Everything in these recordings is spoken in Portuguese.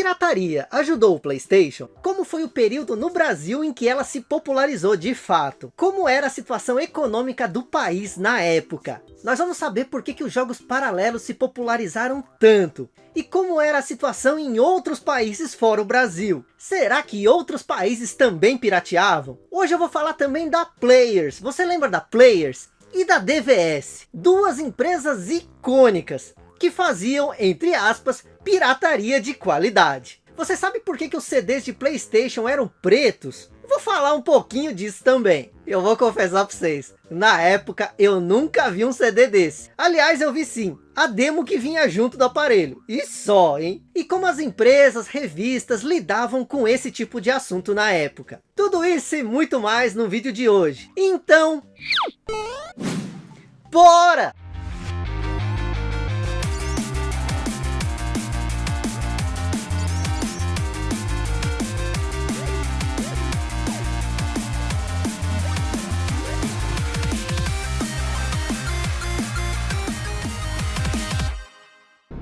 pirataria ajudou o Playstation? Como foi o período no Brasil em que ela se popularizou de fato? Como era a situação econômica do país na época? Nós vamos saber por que, que os jogos paralelos se popularizaram tanto. E como era a situação em outros países fora o Brasil. Será que outros países também pirateavam? Hoje eu vou falar também da Players. Você lembra da Players? E da DVS. Duas empresas icônicas que faziam, entre aspas, pirataria de qualidade. Você sabe por que, que os CDs de Playstation eram pretos? Vou falar um pouquinho disso também. Eu vou confessar para vocês, na época eu nunca vi um CD desse. Aliás, eu vi sim, a demo que vinha junto do aparelho. E só, hein? E como as empresas, revistas lidavam com esse tipo de assunto na época. Tudo isso e muito mais no vídeo de hoje. Então... Bora!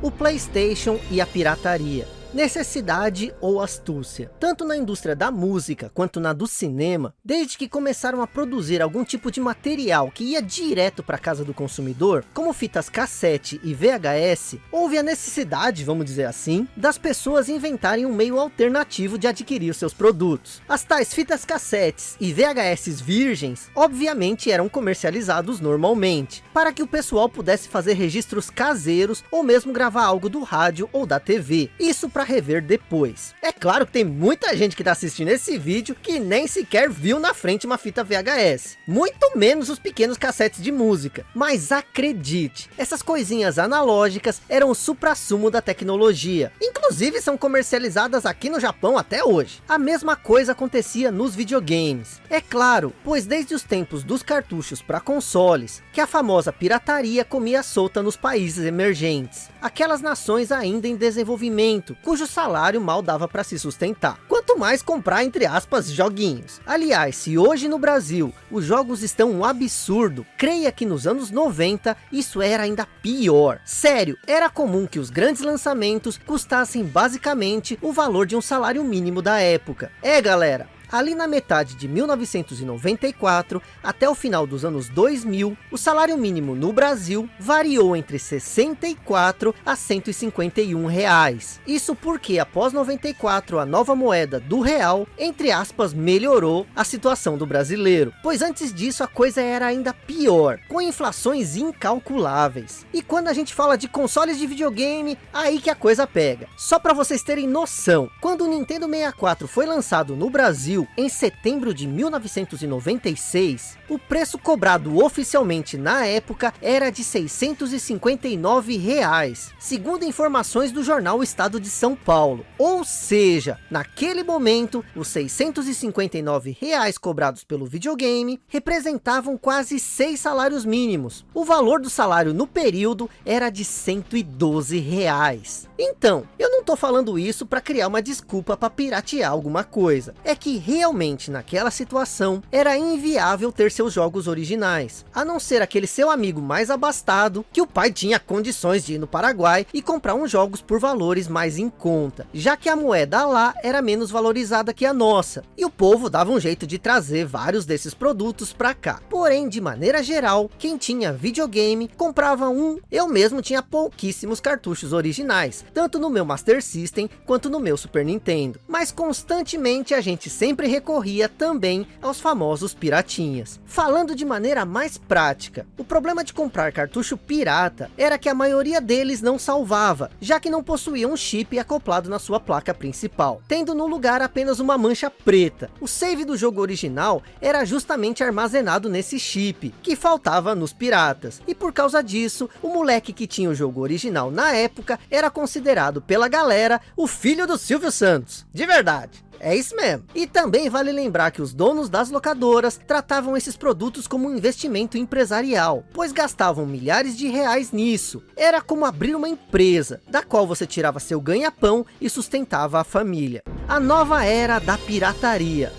O Playstation e a pirataria necessidade ou astúcia. Tanto na indústria da música quanto na do cinema, desde que começaram a produzir algum tipo de material que ia direto para casa do consumidor, como fitas cassete e VHS, houve a necessidade, vamos dizer assim, das pessoas inventarem um meio alternativo de adquirir seus produtos. As tais fitas cassetes e VHS virgens, obviamente eram comercializados normalmente, para que o pessoal pudesse fazer registros caseiros ou mesmo gravar algo do rádio ou da TV. Isso para rever depois. É claro que tem muita gente que está assistindo esse vídeo que nem sequer viu na frente uma fita VHS. Muito menos os pequenos cassetes de música. Mas acredite, essas coisinhas analógicas eram o supra-sumo da tecnologia. Inclusive são comercializadas aqui no Japão até hoje. A mesma coisa acontecia nos videogames. É claro, pois desde os tempos dos cartuchos para consoles, que a famosa pirataria comia solta nos países emergentes. Aquelas nações ainda em desenvolvimento, cujo salário mal dava para se sustentar. Quanto mais comprar, entre aspas, joguinhos. Aliás, se hoje no Brasil os jogos estão um absurdo, creia que nos anos 90 isso era ainda pior. Sério, era comum que os grandes lançamentos custassem basicamente o valor de um salário mínimo da época. É galera, Ali na metade de 1994 até o final dos anos 2000, o salário mínimo no Brasil variou entre 64 a 151 reais. Isso porque após 94 a nova moeda do real, entre aspas, melhorou a situação do brasileiro. Pois antes disso a coisa era ainda pior, com inflações incalculáveis. E quando a gente fala de consoles de videogame, aí que a coisa pega. Só para vocês terem noção, quando o Nintendo 64 foi lançado no Brasil, Brasil em setembro de 1996, o preço cobrado oficialmente na época era de 659 reais, segundo informações do jornal Estado de São Paulo. Ou seja, naquele momento, os 659 reais cobrados pelo videogame representavam quase seis salários mínimos. O valor do salário no período era de 112 reais. Então, eu não tô falando isso para criar uma desculpa para piratear alguma coisa. É que realmente naquela situação era inviável ter seus jogos originais, a não ser aquele seu amigo mais abastado, que o pai tinha condições de ir no Paraguai e comprar uns jogos por valores mais em conta, já que a moeda lá era menos valorizada que a nossa, e o povo dava um jeito de trazer vários desses produtos para cá. Porém, de maneira geral, quem tinha videogame comprava um, eu mesmo tinha pouquíssimos cartuchos originais, tanto no meu Master System quanto no meu Super Nintendo, mas constantemente a gente sempre recorria também aos famosos piratinhas. Falando de maneira mais prática, o problema de comprar cartucho pirata era que a maioria deles não salvava, já que não possuía um chip acoplado na sua placa principal, tendo no lugar apenas uma mancha preta. O save do jogo original era justamente armazenado nesse chip, que faltava nos piratas, e por causa disso, o moleque que tinha o jogo original na época era considerado pela galera o filho do Silvio Santos, de verdade. É isso mesmo. E também vale lembrar que os donos das locadoras tratavam esses produtos como um investimento empresarial, pois gastavam milhares de reais nisso. Era como abrir uma empresa, da qual você tirava seu ganha-pão e sustentava a família. A nova era da pirataria.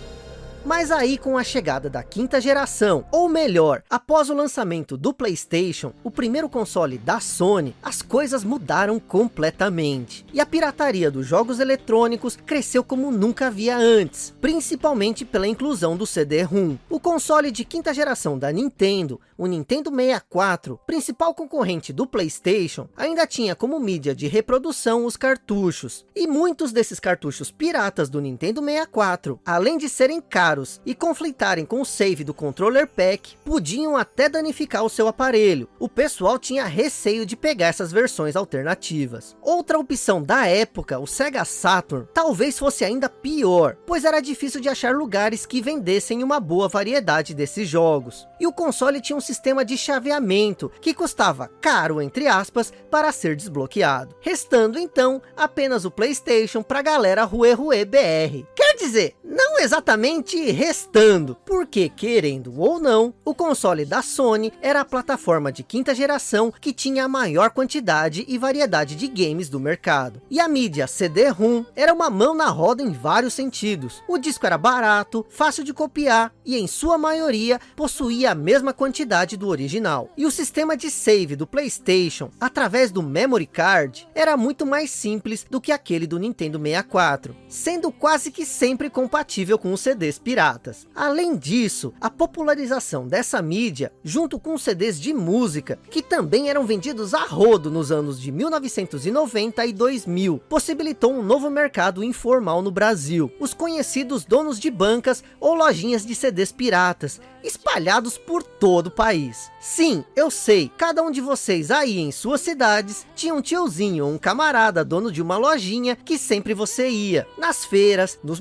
Mas aí com a chegada da quinta geração, ou melhor, após o lançamento do Playstation, o primeiro console da Sony, as coisas mudaram completamente. E a pirataria dos jogos eletrônicos cresceu como nunca havia antes, principalmente pela inclusão do CD-ROM. O console de quinta geração da Nintendo, o Nintendo 64, principal concorrente do Playstation, ainda tinha como mídia de reprodução os cartuchos. E muitos desses cartuchos piratas do Nintendo 64, além de serem caros e conflitarem com o save do controller pack, podiam até danificar o seu aparelho. O pessoal tinha receio de pegar essas versões alternativas. Outra opção da época, o Sega Saturn, talvez fosse ainda pior, pois era difícil de achar lugares que vendessem uma boa variedade desses jogos. E o console tinha um sistema de chaveamento, que custava caro, entre aspas, para ser desbloqueado. Restando então, apenas o Playstation para galera Rue Rue BR. Dizer, não exatamente restando, porque querendo ou não, o console da Sony era a plataforma de quinta geração que tinha a maior quantidade e variedade de games do mercado. E a mídia CD-ROM era uma mão na roda em vários sentidos. O disco era barato, fácil de copiar e em sua maioria possuía a mesma quantidade do original. E o sistema de save do Playstation, através do Memory Card, era muito mais simples do que aquele do Nintendo 64, sendo quase que sempre compatível com os CDs piratas. Além disso, a popularização dessa mídia, junto com CDs de música, que também eram vendidos a rodo nos anos de 1990 e 2000, possibilitou um novo mercado informal no Brasil. Os conhecidos donos de bancas ou lojinhas de CDs piratas, espalhados por todo o país. Sim, eu sei, cada um de vocês aí em suas cidades tinha um tiozinho ou um camarada dono de uma lojinha que sempre você ia, nas feiras, nos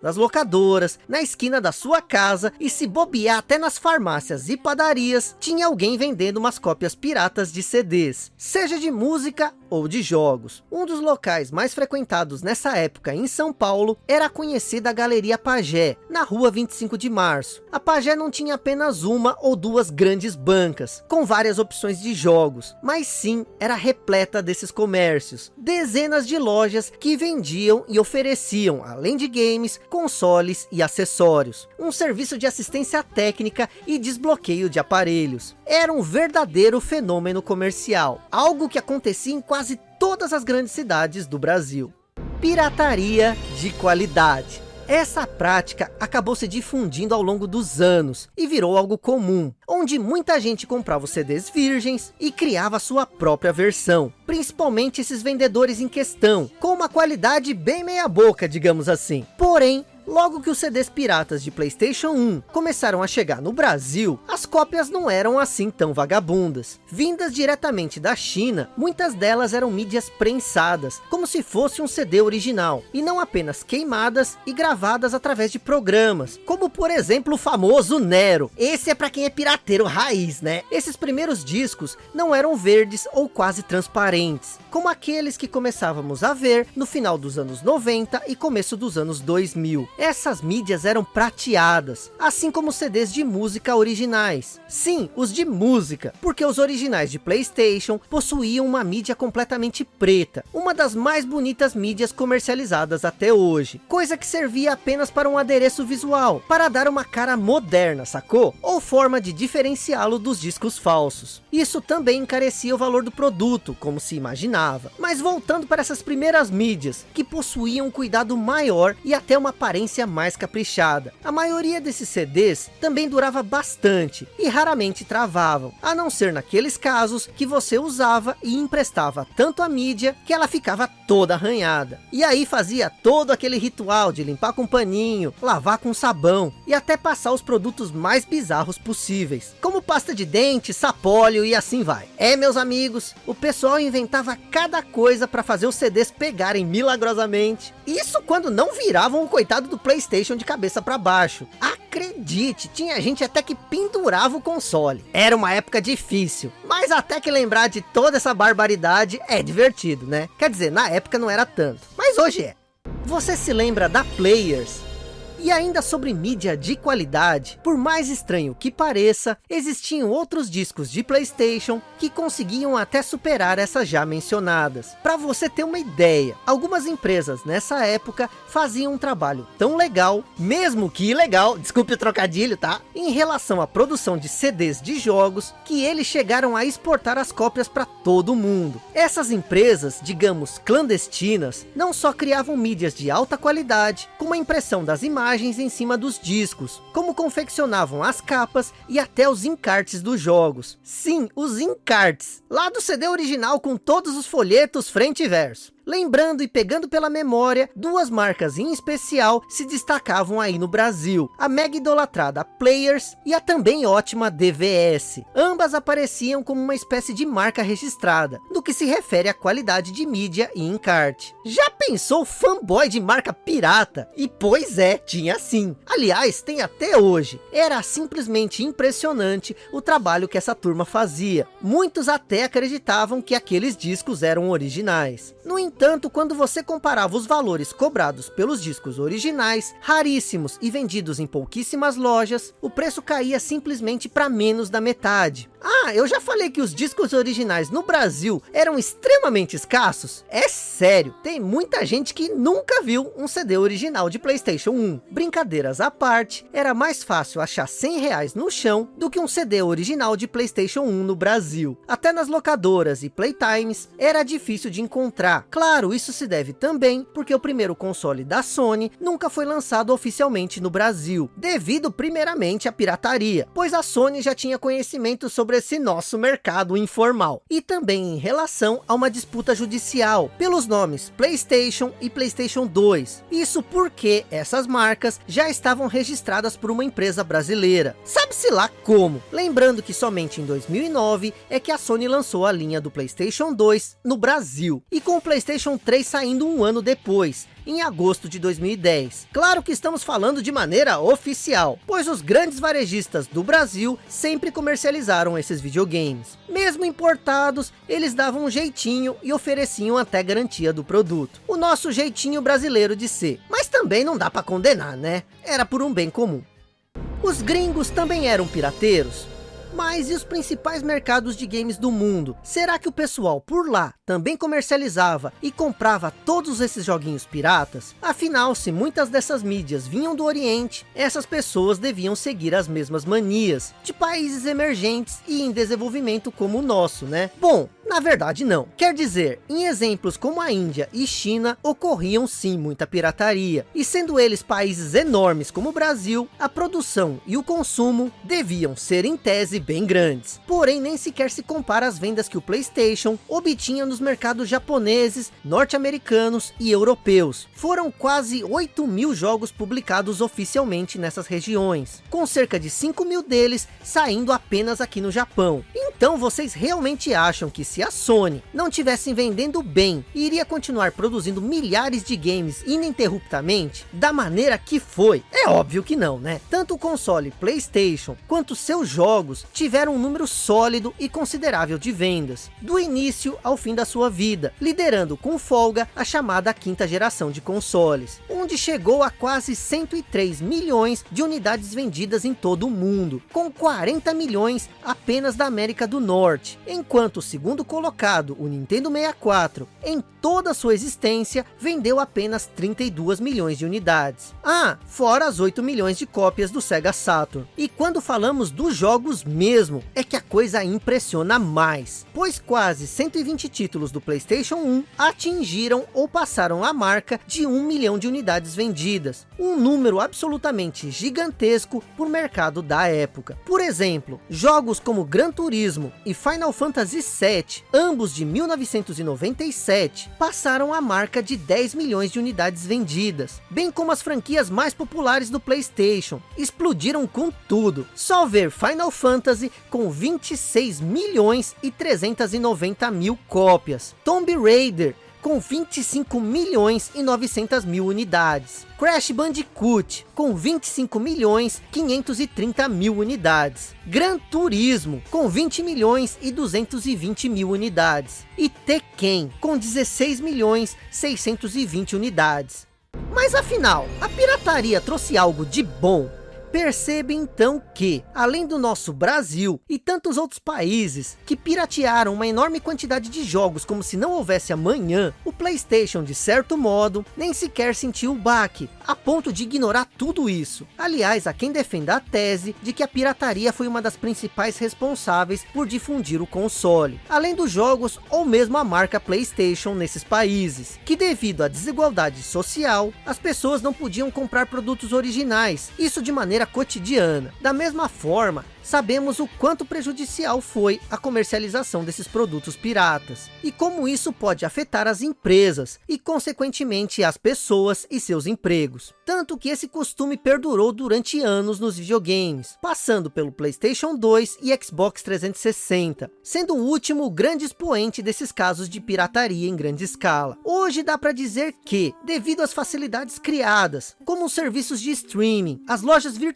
nas locadoras, na esquina da sua casa e se bobear até nas farmácias e padarias, tinha alguém vendendo umas cópias piratas de CDs, seja de música ou de jogos. Um dos locais mais frequentados nessa época em São Paulo era a conhecida Galeria Pagé, na rua 25 de março. A Pagé não tinha apenas uma ou duas grandes bancas, com várias opções de jogos, mas sim era repleta desses comércios. Dezenas de lojas que vendiam e ofereciam, além de games, consoles e acessórios. Um serviço de assistência técnica e desbloqueio de aparelhos. Era um verdadeiro fenômeno comercial, algo que acontecia em quase todas as grandes cidades do Brasil. Pirataria de qualidade. Essa prática acabou se difundindo ao longo dos anos e virou algo comum, onde muita gente comprava CDs virgens e criava sua própria versão, principalmente esses vendedores em questão, com uma qualidade bem meia boca, digamos assim. Porém, Logo que os CDs piratas de Playstation 1 começaram a chegar no Brasil, as cópias não eram assim tão vagabundas. Vindas diretamente da China, muitas delas eram mídias prensadas, como se fosse um CD original, e não apenas queimadas e gravadas através de programas, como por exemplo o famoso Nero. Esse é para quem é pirateiro raiz, né? Esses primeiros discos não eram verdes ou quase transparentes, como aqueles que começávamos a ver no final dos anos 90 e começo dos anos 2000. Essas mídias eram prateadas, assim como CDs de música originais. Sim, os de música, porque os originais de Playstation possuíam uma mídia completamente preta, uma das mais bonitas mídias comercializadas até hoje, coisa que servia apenas para um adereço visual, para dar uma cara moderna, sacou? Ou forma de diferenciá-lo dos discos falsos. Isso também encarecia o valor do produto, como se imaginava. Mas voltando para essas primeiras mídias, que possuíam um cuidado maior e até uma aparência aparência mais caprichada. A maioria desses CDs também durava bastante e raramente travavam, a não ser naqueles casos que você usava e emprestava tanto a mídia que ela ficava toda arranhada. E aí fazia todo aquele ritual de limpar com paninho, lavar com sabão e até passar os produtos mais bizarros possíveis, como pasta de dente, sapólio e assim vai. É meus amigos, o pessoal inventava cada coisa para fazer os CDs pegarem milagrosamente. Isso quando não viravam o coitado do Playstation de cabeça para baixo. Acredite, tinha gente até que pendurava o console. Era uma época difícil, mas até que lembrar de toda essa barbaridade é divertido, né? Quer dizer, na época não era tanto, mas hoje é. Você se lembra da Players? E ainda sobre mídia de qualidade, por mais estranho que pareça, existiam outros discos de Playstation que conseguiam até superar essas já mencionadas. Para você ter uma ideia, algumas empresas nessa época faziam um trabalho tão legal, mesmo que ilegal, desculpe o trocadilho, tá? Em relação à produção de CDs de jogos, que eles chegaram a exportar as cópias para todo mundo. Essas empresas, digamos clandestinas, não só criavam mídias de alta qualidade, como a impressão das imagens em cima dos discos, como confeccionavam as capas e até os encartes dos jogos. Sim, os encartes, lá do CD original com todos os folhetos frente e verso. Lembrando e pegando pela memória, duas marcas em especial se destacavam aí no Brasil. A mega idolatrada Players e a também ótima DVS. Ambas apareciam como uma espécie de marca registrada, no que se refere à qualidade de mídia e encarte. Já pensou fanboy de marca pirata? E pois é, tinha sim. Aliás, tem até hoje. Era simplesmente impressionante o trabalho que essa turma fazia. Muitos até acreditavam que aqueles discos eram originais. No entanto, quando você comparava os valores cobrados pelos discos originais, raríssimos e vendidos em pouquíssimas lojas, o preço caía simplesmente para menos da metade. Ah, eu já falei que os discos originais no Brasil eram extremamente escassos? É sério, tem muita gente que nunca viu um CD original de Playstation 1. Brincadeiras à parte, era mais fácil achar 100 reais no chão do que um CD original de Playstation 1 no Brasil. Até nas locadoras e playtimes era difícil de encontrar. Isso se deve também porque o primeiro console da Sony nunca foi lançado oficialmente no Brasil, devido primeiramente à pirataria, pois a Sony já tinha conhecimento sobre sobre esse nosso mercado informal. E também em relação a uma disputa judicial, pelos nomes Playstation e Playstation 2. Isso porque essas marcas já estavam registradas por uma empresa brasileira. Sabe-se lá como? Lembrando que somente em 2009 é que a Sony lançou a linha do Playstation 2 no Brasil. E com o Playstation 3 saindo um ano depois em agosto de 2010. Claro que estamos falando de maneira oficial, pois os grandes varejistas do Brasil sempre comercializaram esses videogames. Mesmo importados, eles davam um jeitinho e ofereciam até garantia do produto. O nosso jeitinho brasileiro de ser. Mas também não dá para condenar, né? Era por um bem comum. Os gringos também eram pirateiros? Mas e os principais mercados de games do mundo? Será que o pessoal por lá também comercializava e comprava todos esses joguinhos piratas? Afinal, se muitas dessas mídias vinham do Oriente, essas pessoas deviam seguir as mesmas manias de países emergentes e em desenvolvimento como o nosso, né? Bom, na verdade não. Quer dizer, em exemplos como a Índia e China, ocorriam sim muita pirataria. E sendo eles países enormes como o Brasil, a produção e o consumo deviam ser em tese bem grandes. Porém, nem sequer se compara às vendas que o Playstation obtinha nos mercados japoneses, norte-americanos e europeus. Foram quase 8 mil jogos publicados oficialmente nessas regiões, com cerca de 5 mil deles saindo apenas aqui no Japão. Então vocês realmente acham que se a Sony não tivesse vendendo bem, iria continuar produzindo milhares de games ininterruptamente, da maneira que foi? É óbvio que não, né? Tanto o console Playstation, quanto seus jogos, tiveram um número sólido e considerável de vendas, do início ao fim da sua vida, liderando com folga a chamada quinta geração de consoles, onde chegou a quase 103 milhões de unidades vendidas em todo o mundo, com 40 milhões apenas da América do Norte, enquanto o segundo colocado, o Nintendo 64, em toda sua existência, vendeu apenas 32 milhões de unidades. Ah, fora as 8 milhões de cópias do Sega Saturn. E quando falamos dos jogos mesmo, é que a coisa impressiona mais, pois quase 120 títulos do Playstation 1 atingiram ou passaram a marca de 1 milhão de unidades vendidas, um número absolutamente gigantesco por mercado da época. Por exemplo, jogos como Gran Turismo e Final Fantasy VII ambos de 1997, passaram a marca de 10 milhões de unidades vendidas, bem como as franquias mais populares do Playstation, explodiram com tudo. Só ver Final Fantasy com 26 milhões e 390 mil cópias, Tomb Raider com 25 milhões e 900 mil unidades. Crash Bandicoot, com 25 milhões 530 mil unidades. Gran Turismo, com 20 milhões e 220 mil unidades. E Tekken, com 16 milhões 620 unidades. Mas afinal, a pirataria trouxe algo de bom Percebe então que, além do nosso Brasil e tantos outros países que piratearam uma enorme quantidade de jogos como se não houvesse amanhã, o Playstation de certo modo nem sequer sentiu o baque, a ponto de ignorar tudo isso. Aliás, há quem defenda a tese de que a pirataria foi uma das principais responsáveis por difundir o console, além dos jogos ou mesmo a marca Playstation nesses países, que devido à desigualdade social, as pessoas não podiam comprar produtos originais, isso de maneira maneira cotidiana. Da mesma forma, sabemos o quanto prejudicial foi a comercialização desses produtos piratas e como isso pode afetar as empresas e consequentemente as pessoas e seus empregos. Tanto que esse costume perdurou durante anos nos videogames, passando pelo Playstation 2 e Xbox 360, sendo o último grande expoente desses casos de pirataria em grande escala. Hoje dá para dizer que, devido às facilidades criadas, como os serviços de streaming, as lojas virtuais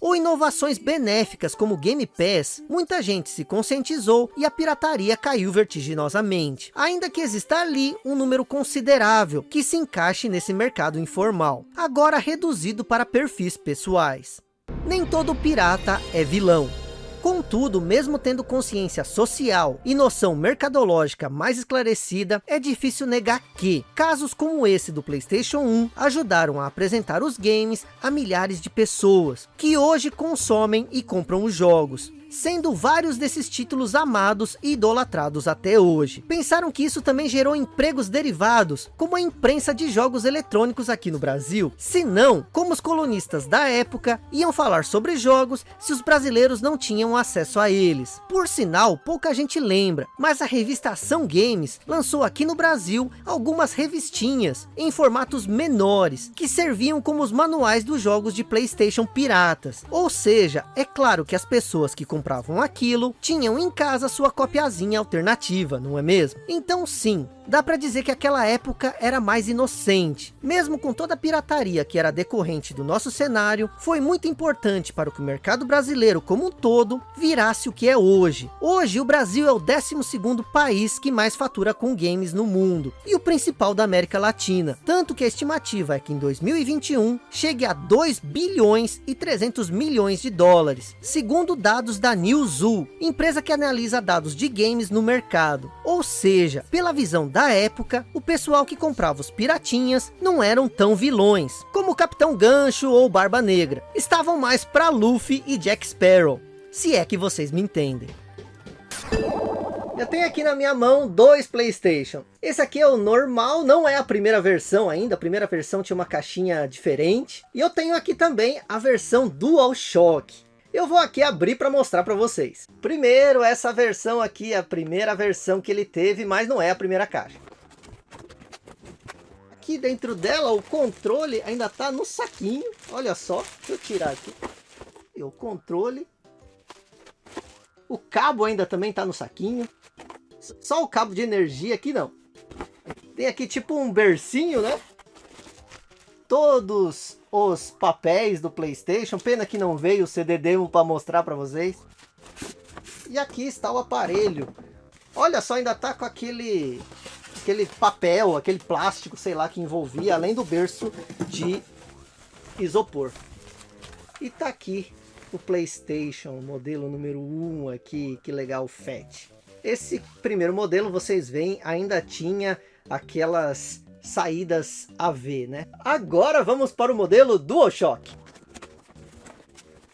ou inovações benéficas como Game Pass, muita gente se conscientizou e a pirataria caiu vertiginosamente. Ainda que exista ali um número considerável que se encaixe nesse mercado informal, agora reduzido para perfis pessoais. Nem todo pirata é vilão. Contudo, mesmo tendo consciência social e noção mercadológica mais esclarecida, é difícil negar que casos como esse do Playstation 1 ajudaram a apresentar os games a milhares de pessoas que hoje consomem e compram os jogos sendo vários desses títulos amados e idolatrados até hoje. Pensaram que isso também gerou empregos derivados, como a imprensa de jogos eletrônicos aqui no Brasil? Se não, como os colonistas da época iam falar sobre jogos se os brasileiros não tinham acesso a eles? Por sinal, pouca gente lembra, mas a revista Ação Games lançou aqui no Brasil algumas revistinhas em formatos menores, que serviam como os manuais dos jogos de Playstation piratas. Ou seja, é claro que as pessoas que compravam aquilo, tinham em casa sua copiazinha alternativa, não é mesmo? Então sim, dá para dizer que aquela época era mais inocente. Mesmo com toda a pirataria que era decorrente do nosso cenário, foi muito importante para que o mercado brasileiro como um todo virasse o que é hoje. Hoje o Brasil é o 12º país que mais fatura com games no mundo, e o principal da América Latina. Tanto que a estimativa é que em 2021 chegue a 2 bilhões e 300 milhões de dólares, segundo dados da Newzoo, empresa que analisa dados de games no mercado. Ou seja, pela visão da da época, o pessoal que comprava os piratinhas não eram tão vilões, como o Capitão Gancho ou Barba Negra. Estavam mais para Luffy e Jack Sparrow, se é que vocês me entendem. Eu tenho aqui na minha mão dois Playstation. Esse aqui é o normal, não é a primeira versão ainda. A primeira versão tinha uma caixinha diferente. E eu tenho aqui também a versão DualShock. Eu vou aqui abrir para mostrar para vocês. Primeiro, essa versão aqui a primeira versão que ele teve, mas não é a primeira caixa. Aqui dentro dela, o controle ainda está no saquinho. Olha só, deixa eu tirar aqui. E o controle. O cabo ainda também está no saquinho. Só o cabo de energia aqui não. Tem aqui tipo um bercinho, né? Todos os papéis do Playstation. Pena que não veio o CD demo para mostrar para vocês. E aqui está o aparelho. Olha só, ainda tá com aquele aquele papel, aquele plástico, sei lá, que envolvia, além do berço de isopor. E tá aqui o Playstation, modelo número 1 aqui, que legal, FAT. Esse primeiro modelo, vocês veem, ainda tinha aquelas saídas AV, né? Agora vamos para o modelo DualShock.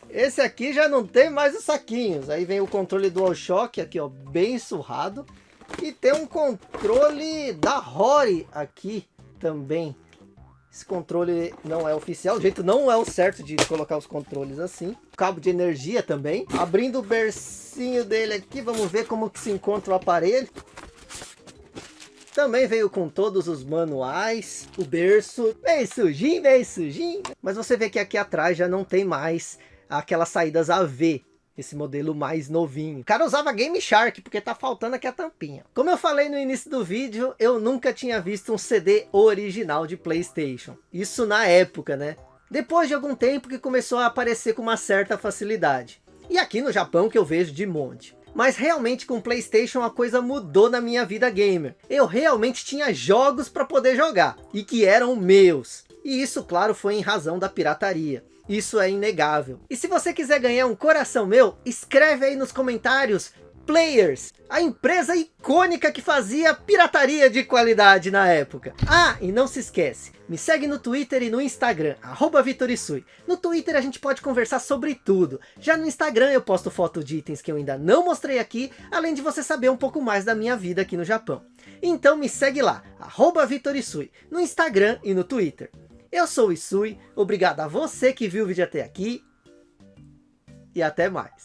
Esse aqui já não tem mais os saquinhos. Aí vem o controle DualShock aqui, ó, bem surrado. E tem um controle da Rory aqui também. Esse controle não é oficial, o jeito não é o certo de colocar os controles assim. Cabo de energia também. Abrindo o bercinho dele aqui, vamos ver como que se encontra o aparelho. Também veio com todos os manuais, o berço, bem sujinho, bem sujinho. Mas você vê que aqui atrás já não tem mais aquelas saídas AV, esse modelo mais novinho. O cara usava Game Shark, porque tá faltando aqui a tampinha. Como eu falei no início do vídeo, eu nunca tinha visto um CD original de Playstation. Isso na época, né? Depois de algum tempo que começou a aparecer com uma certa facilidade. E aqui no Japão que eu vejo de monte. Mas realmente com o Playstation a coisa mudou na minha vida gamer. Eu realmente tinha jogos para poder jogar, e que eram meus. E isso claro foi em razão da pirataria. Isso é inegável. E se você quiser ganhar um coração meu, escreve aí nos comentários Players, a empresa icônica que fazia pirataria de qualidade na época. Ah, e não se esquece, me segue no Twitter e no Instagram, arroba Vitorisui. No Twitter a gente pode conversar sobre tudo. Já no Instagram eu posto foto de itens que eu ainda não mostrei aqui, além de você saber um pouco mais da minha vida aqui no Japão. Então me segue lá, arroba Vitorisui, no Instagram e no Twitter. Eu sou o Isui, obrigado a você que viu o vídeo até aqui, e até mais.